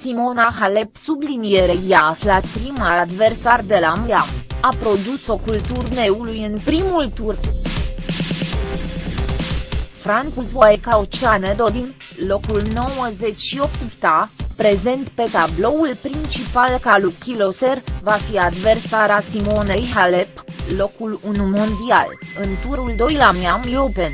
Simona Halep sublinierei a aflat prima adversar de la Miami, a produs ocul turneului în primul tur. Francis Oceane Dodin, locul 98 ta, prezent pe tabloul principal ca lui Kiloser, va fi adversara Simonei Halep, locul 1 mondial, în turul 2 la Miami Open.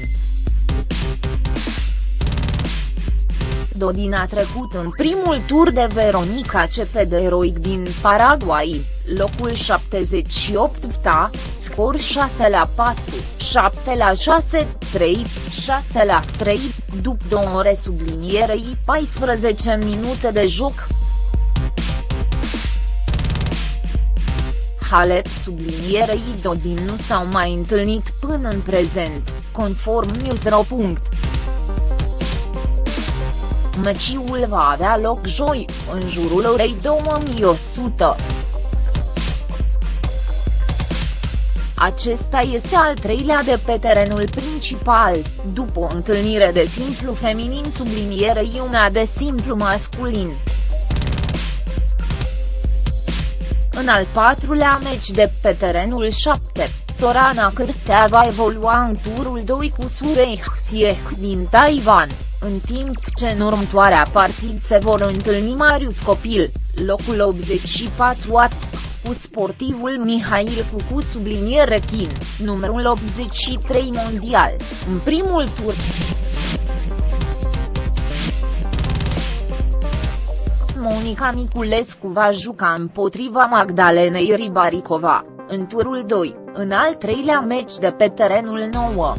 Dodin a trecut în primul tur de Veronica Cepederoic din Paraguay, locul 78 ta, scor 6 la 4, 7 la 6, 3, 6 la 3, după două ore sublinierei 14 minute de joc. Halep sublinierei Dodin nu s-au mai întâlnit până în prezent, conform Newsro. Meciul va avea loc joi, în jurul orei 2100. Acesta este al treilea de pe terenul principal, după o întâlnire de simplu feminin sublinierei una de simplu masculin. În al patrulea meci de pe terenul 7, Sorana Cârstea va evolua în turul 2 cu Surei Hsieh din Taiwan, în timp ce în următoarea partid se vor întâlni Marius Copil, locul 84 at, cu sportivul Mihail Cucu subliniere Chin, numărul 83 mondial, în primul tur. Monica Niculescu va juca împotriva Magdalenei Ribaricova, în turul 2, în al treilea meci de pe terenul 9.